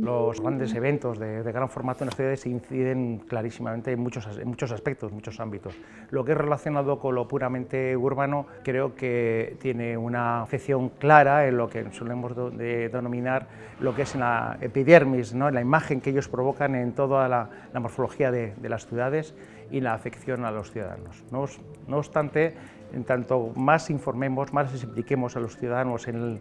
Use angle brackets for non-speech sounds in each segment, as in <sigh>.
Los grandes eventos de, gran formato en las ciudades inciden clarísimamente en muchos, en muchos aspectos, muchos ámbitos. Lo que es relacionado con lo puramente urbano creo que tiene una afección clara en lo que solemos denominar lo que es la epidermis, ¿no? la imagen que ellos provocan en toda la, morfología de, las ciudades y la afección a los ciudadanos. no obstante, en tanto más informemos, más les impliquemos a los ciudadanos en,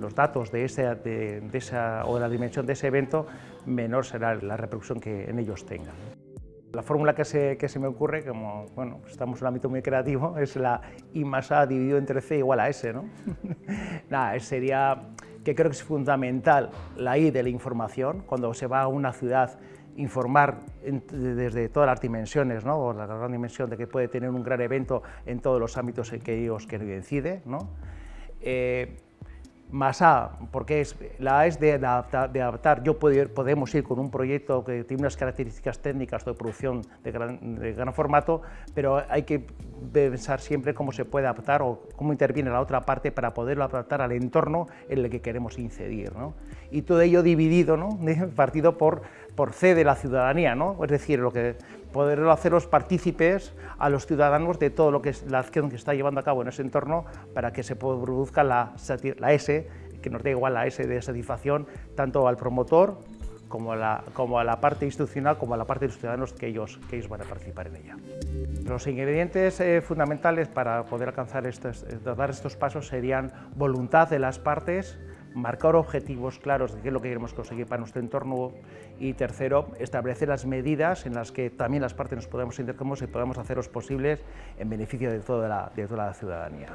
los datos de, esa, o de la dimensión de ese evento, menor será la repercusión que en ellos tengan. La fórmula que se, me ocurre, como bueno, estamos en un ámbito muy creativo, <laughs> es la I más A dividido entre C igual a S. ¿no? <laughs> Nada, sería que creo que es fundamental la I de la información, cuando se va a una ciudad informar desde todas las dimensiones, ¿no? o la gran dimensión de que puede tener un gran evento en todos los ámbitos en que ellos que incide. ¿no? Eh, más A, porque es, la A es de adaptar. Yo podemos ir con un proyecto que tiene unas características técnicas de producción de gran, formato, pero hay que pensar siempre cómo se puede adaptar o cómo interviene la otra parte para poderlo adaptar al entorno en el que queremos incidir. ¿no? Y todo ello dividido, ¿no? <laughs> partido por, por C de la ciudadanía, ¿no? es decir, lo que poderlo hacerlos partícipes a los ciudadanos de todo lo que es la acción que está llevando a cabo en ese entorno para que se produzca la, la S, que nos dé igual la S de satisfacción tanto al promotor como a la, como a la parte institucional como a la parte de los ciudadanos que ellos, que ellos van a participar en ella. Los ingredientes eh, fundamentales para poder alcanzar estos, eh, dar estos pasos serían voluntad de las partes, marcar objetivos claros de qué es lo que queremos conseguir para nuestro entorno y tercero, establecer las medidas en las que también las partes nos podamos intercambiar y podamos hacerlos posibles en beneficio de toda la, de toda la ciudadanía.